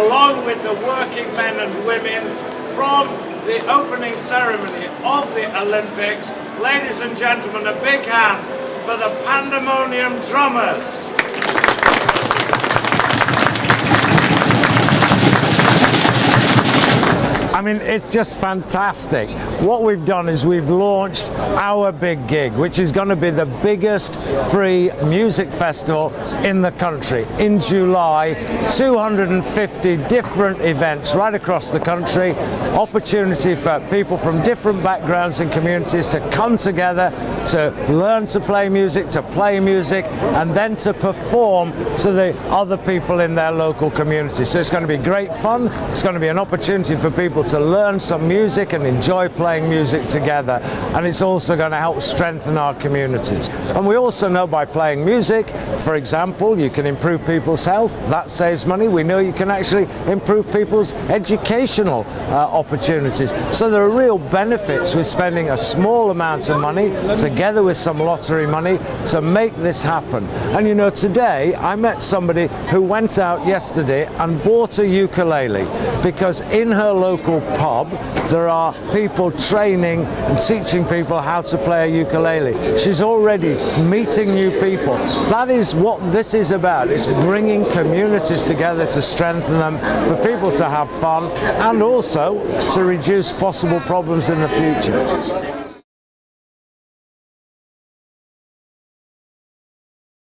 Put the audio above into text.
along with the working men and women from the opening ceremony of the Olympics. Ladies and gentlemen, a big hand for the Pandemonium Drummers. I mean, it's just fantastic. What we've done is we've launched our big gig, which is going to be the biggest free music festival in the country. In July, 250 different events right across the country, opportunity for people from different backgrounds and communities to come together to learn to play music, to play music, and then to perform to the other people in their local community. So it's going to be great fun. It's going to be an opportunity for people to learn some music and enjoy playing music together and it's also going to help strengthen our communities. And we also know by playing music, for example, you can improve people's health, that saves money. We know you can actually improve people's educational uh, opportunities. So there are real benefits with spending a small amount of money together with some lottery money to make this happen. And you know, today I met somebody who went out yesterday and bought a ukulele because in her local pub, there are people training and teaching people how to play a ukulele. She's already meeting new people. That is what this is about. It's bringing communities together to strengthen them, for people to have fun, and also to reduce possible problems in the future.